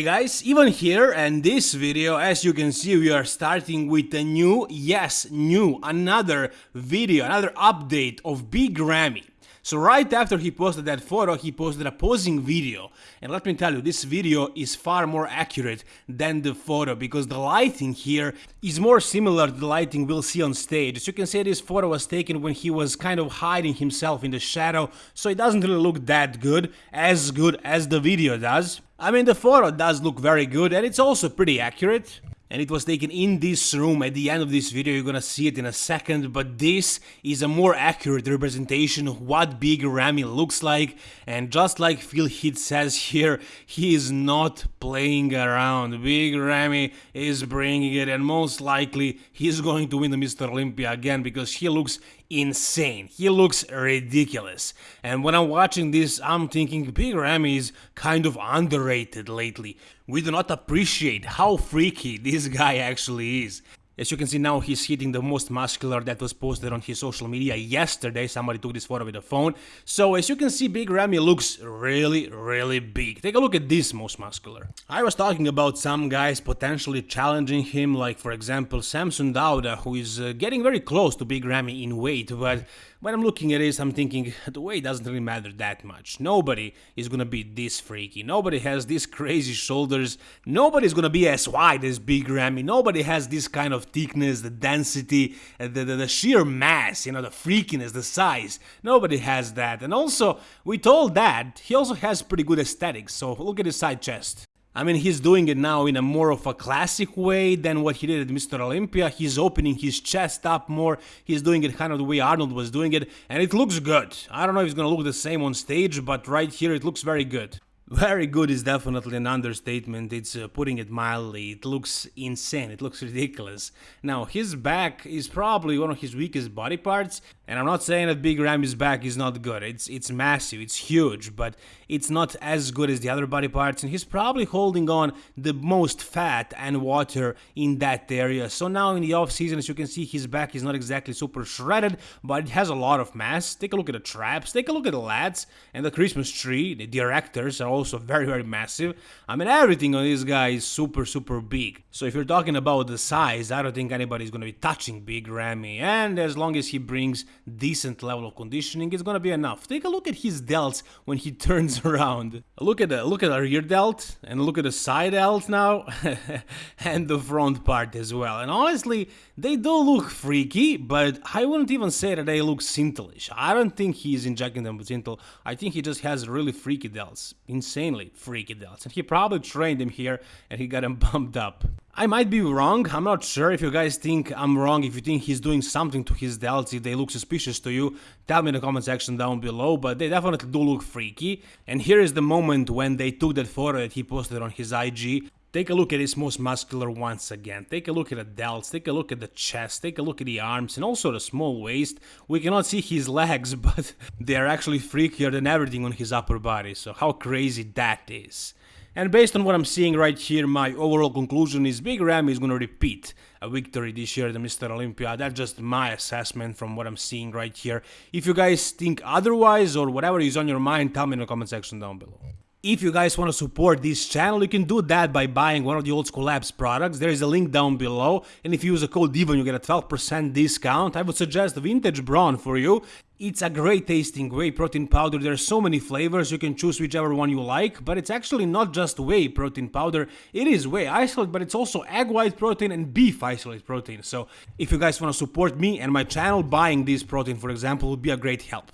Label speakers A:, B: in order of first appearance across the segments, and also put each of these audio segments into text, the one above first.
A: Hey guys, Ivan here and this video, as you can see, we are starting with a new, yes, new, another video, another update of Big Ramy. So right after he posted that photo, he posted a posing video. And let me tell you, this video is far more accurate than the photo because the lighting here is more similar to the lighting we'll see on stage. As you can see, this photo was taken when he was kind of hiding himself in the shadow, so it doesn't really look that good, as good as the video does. I mean, the photo does look very good and it's also pretty accurate. And it was taken in this room at the end of this video, you're gonna see it in a second, but this is a more accurate representation of what Big Ramy looks like, and just like Phil Heath says here, he is not playing around. Big Ramy is bringing it, and most likely he's going to win the Mr. Olympia again because he looks insane. He looks ridiculous. And when I'm watching this, I'm thinking Big Ramy is kind of underrated lately. We do not appreciate how freaky this guy actually is. As you can see now, he's hitting the most muscular that was posted on his social media yesterday. Somebody took this photo with a phone. So as you can see, Big Ramy looks really, really big. Take a look at this most muscular. I was talking about some guys potentially challenging him, like for example Samson Dauda, who is uh, getting very close to Big Ramy in weight, but when I'm looking at this, I'm thinking the weight doesn't really matter that much. Nobody is gonna be this freaky. Nobody has these crazy shoulders. Nobody's gonna be as wide as Big Ramy. Nobody has this kind of thickness, the density, uh, the, the, the sheer mass, you know, the freakiness, the size. Nobody has that. And also, we told that he also has pretty good aesthetics. So look at his side chest. I mean, he's doing it now in a more of a classic way than what he did at Mr. Olympia. He's opening his chest up more. He's doing it kind of the way Arnold was doing it, and it looks good. I don't know if it's gonna look the same on stage, but right here it looks very good. Very good is definitely an understatement, it's uh, putting it mildly. It looks insane, it looks ridiculous. Now, his back is probably one of his weakest body parts, and I'm not saying that Big Ramy's back is not good. It's it's massive, it's huge, but it's not as good as the other body parts, and he's probably holding on the most fat and water in that area. So now in the off season, as you can see, his back is not exactly super shredded, but it has a lot of mass. Take a look at the traps, take a look at the lats, and the Christmas tree. The directors are also very, very massive. I mean, everything on this guy is super, super big. So if you're talking about the size, I don't think anybody's gonna be touching Big Ramy, and as long as he brings decent level of conditioning, it's gonna be enough. Take a look at his delts when he turns around. Look at the look at the rear delt and look at the side delt now, and the front part as well. And honestly, they do look freaky, but I wouldn't even say that they look Syntholish. I don't think he's injecting them with Synthol. I think he just has really freaky delts, insanely freaky delts, and he probably trained him here and he got him bumped up. I might be wrong, I'm not sure if you guys think I'm wrong, if you think he's doing something to his delts, if they look suspicious to you, tell me in the comment section down below, but they definitely do look freaky. And here is the moment when they took that photo that he posted on his IG. Take a look at his most muscular once again, take a look at the delts, take a look at the chest, take a look at the arms and also the small waist. We cannot see his legs, but they are actually freakier than everything on his upper body, so how crazy that is. And based on what I'm seeing right here, my overall conclusion is Big Ramy is gonna repeat a victory this year at the Mr. Olympia. That's just my assessment from what I'm seeing right here. If you guys think otherwise or whatever is on your mind, tell me in the comment section down below. If you guys want to support this channel, you can do that by buying one of the Old School Labs products. There is a link down below, and if you use a code DIVAN, you get a 12% discount. I would suggest Vintage Brawn for you. It's a great tasting whey protein powder. There are so many flavors, you can choose whichever one you like, but it's actually not just whey protein powder. It is whey isolate, but it's also egg white protein and beef isolate protein. So if you guys want to support me and my channel, buying this protein, for example, would be a great help.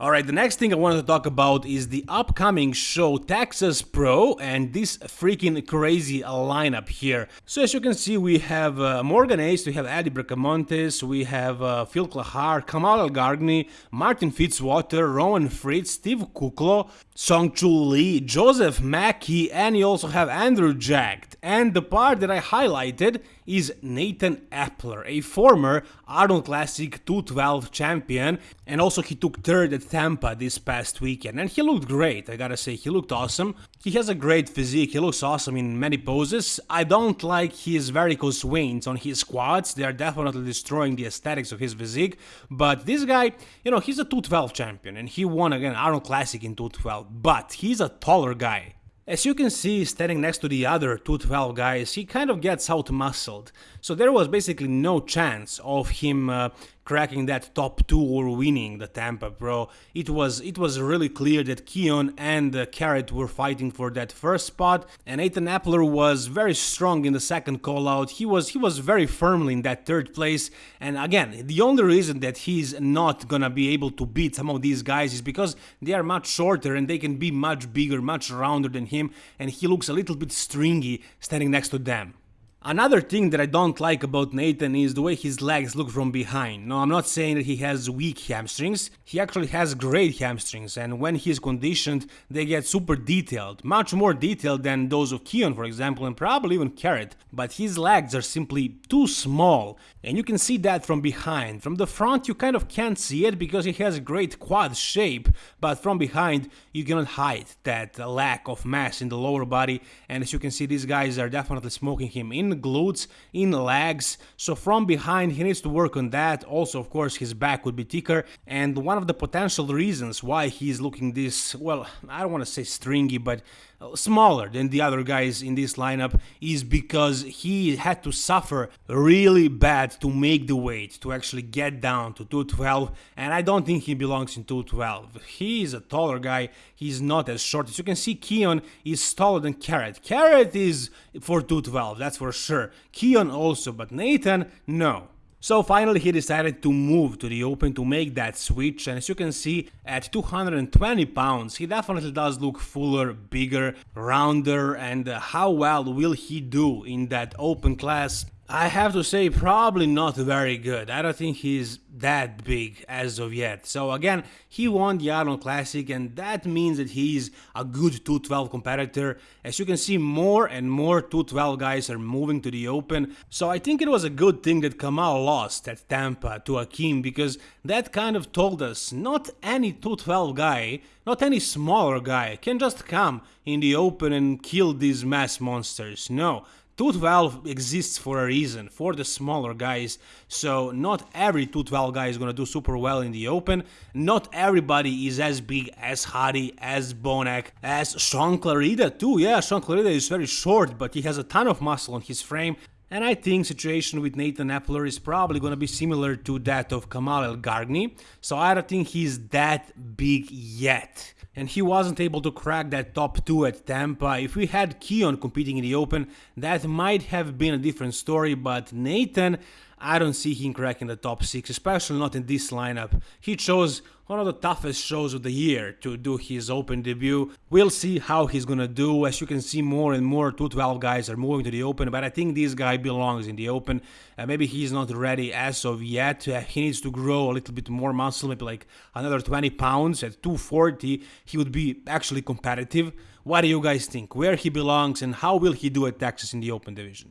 A: Alright, the next thing I wanted to talk about is the upcoming show Texas Pro and this freaking crazy lineup here. So as you can see, we have uh, Morgan Aste, we have Eddie Bracamontes, we have uh, Phil Clahar, Kamal Elgargni, Martin Fitzwater, Roman Fritz, Steve Kuclo, Song Chul Lee, Joseph Mackey, and you also have Andrew Jacked. And the part that I highlighted is Nathan Epler, a former Arnold Classic 212 champion, and also he took third at Tampa this past weekend, and he looked great, I gotta say, he looked awesome. He has a great physique, he looks awesome in many poses. I don't like his varicose veins on his quads, they are definitely destroying the aesthetics of his physique, but this guy, you know, he's a 212 champion, and he won again Arnold Classic in 212, but he's a taller guy. As you can see, standing next to the other 212 guys, he kind of gets out-muscled. So there was basically no chance of him uh, cracking that top two or winning the Tampa Pro. It was it was really clear that Keone and uh, Carrot were fighting for that first spot, and Nathan Epler was very strong in the second call out. He was he was very firmly in that third place, and again, the only reason that he's not gonna be able to beat some of these guys is because they are much shorter and they can be much bigger, much rounder than him, and he looks a little bit stringy standing next to them. Another thing that I don't like about Nathan is the way his legs look from behind. No, I'm not saying that he has weak hamstrings, he actually has great hamstrings and when he's conditioned they get super detailed, much more detailed than those of Keone for example and probably even Carrot, but his legs are simply too small and you can see that from behind. From the front you kind of can't see it because he has a great quad shape, but from behind you cannot hide that lack of mass in the lower body. And as you can see these guys are definitely smoking him in in glutes, in legs, so from behind he needs to work on that, also of course his back would be thicker, and one of the potential reasons why he's looking this, well, I don't want to say stringy, but smaller than the other guys in this lineup is because he had to suffer really bad to make the weight, to actually get down to 212, and I don't think he belongs in 212. He is a taller guy, he's not as short. As you can see, Keone is taller than Carrot. Carrot is for 212, that's for sure. Keone also, but Nathan, no. So finally he decided to move to the open to make that switch and as you can see at 220 pounds he definitely does look fuller, bigger, rounder and uh, how well will he do in that open class I have to say probably not very good. I don't think he's that big as of yet. So again, he won the Arnold Classic and that means that he's a good 212 competitor. As you can see, more and more 212 guys are moving to the open. So I think it was a good thing that Kamal lost at Tampa to Akim because that kind of told us not any 212 guy, not any smaller guy can just come in the open and kill these mass monsters. No, 212 exists for a reason, for the smaller guys, so not every 212 guy is gonna do super well in the open, not everybody is as big as Hadi, as Bonac, as Shaun Clarida too, yeah, Shaun Clarida is very short, but he has a ton of muscle on his frame, and I think situation with Nathan Epler is probably gonna be similar to that of Kamal El Gargni, so I don't think he's that big yet and he wasn't able to crack that top 2 at Tampa. If we had Keone competing in the Open, that might have been a different story, but Nathan, I don't see him cracking the top 6, especially not in this lineup. He chose one of the toughest shows of the year to do his Open debut. We'll see how he's gonna do. As you can see, more and more 212 guys are moving to the Open, but I think this guy belongs in the Open. Uh, maybe he's not ready as of yet. Uh, he needs to grow a little bit more muscle, maybe like another 20 pounds. At 240, he would be actually competitive. What do you guys think? Where he belongs and how will he do at Texas in the Open division?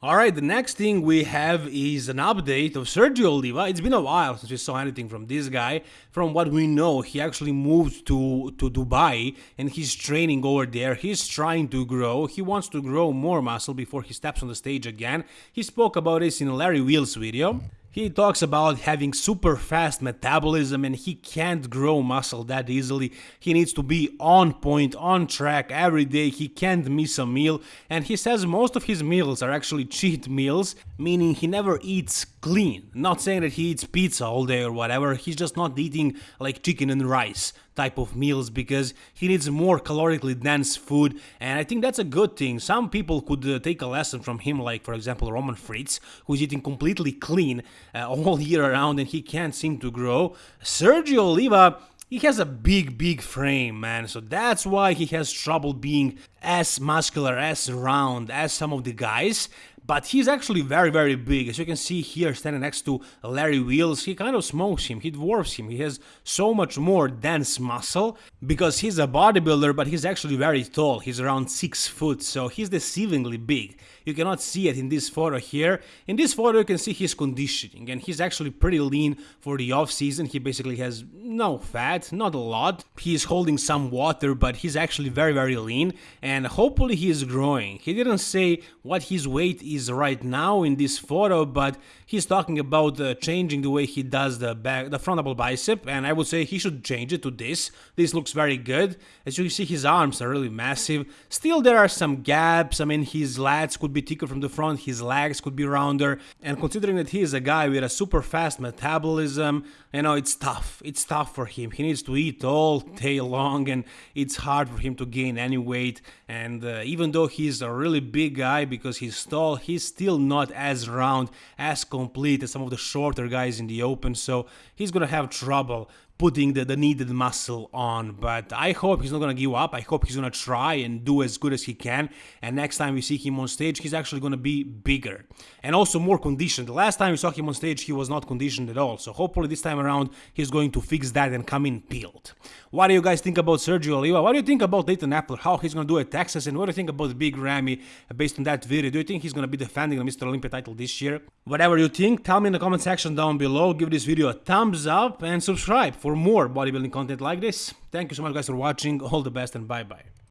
A: Alright, the next thing we have is an update of Sergio Oliva. It's been a while since we saw anything from this guy. From what we know, he actually moved to, to Dubai and he's training over there. He's trying to grow. He wants to grow more muscle before he steps on the stage again. He spoke about this in Larry Wheels video. He talks about having super fast metabolism and he can't grow muscle that easily. He needs to be on point, on track every day. He can't miss a meal. And he says most of his meals are actually cheat meals, meaning he never eats clean. Not saying that he eats pizza all day or whatever, he's just not eating like chicken and rice type of meals because he needs more calorically dense food and I think that's a good thing. Some people could uh, take a lesson from him like for example Roman Fritz who's eating completely clean uh, all year around and he can't seem to grow. Sergio Oliva he has a big, big frame, man, so that's why he has trouble being as muscular, as round as some of the guys, but he's actually very, very big. As you can see here, standing next to Larry Wheels, he kind of smokes him, he dwarfs him. He has so much more dense muscle because he's a bodybuilder, but he's actually very tall. He's around 6 foot, so he's deceivingly big. You cannot see it in this photo here. In this photo, you can see his conditioning, and he's actually pretty lean for the off season. He basically has no fat, not a lot. He's holding some water, but he's actually very, very lean, and hopefully he is growing. He didn't say what his weight is is right now in this photo, but he's talking about uh, changing the way he does the back, the front double bicep, and I would say he should change it to this. This looks very good. As you can see, his arms are really massive. Still, there are some gaps. I mean, his lats could be thicker from the front, his legs could be rounder, and considering that he is a guy with a super fast metabolism, you know, it's tough. It's tough for him. He needs to eat all day long, and it's hard for him to gain any weight. And uh, even though he's a really big guy because he's tall, he's still not as round, as complete as some of the shorter guys in the open. So he's gonna have trouble putting the, the needed muscle on. But I hope he's not gonna give up. I hope he's gonna try and do as good as he can. And next time we see him on stage, he's actually gonna be bigger and also more conditioned. The last time we saw him on stage, he was not conditioned at all. So hopefully this time around, he's going to fix that and come in peeled. What do you guys think about Sergio Oliva? What do you think about Nathan Epler? How he's gonna do at Texas? And what do you think about Big Ramy based on that video? Do you think he's gonna be defending the Mr. Olympia title this year? Whatever you think, tell me in the comment section down below. Give this video a thumbs up and subscribe for more bodybuilding content like this. Thank you so much guys for watching. All the best and bye bye.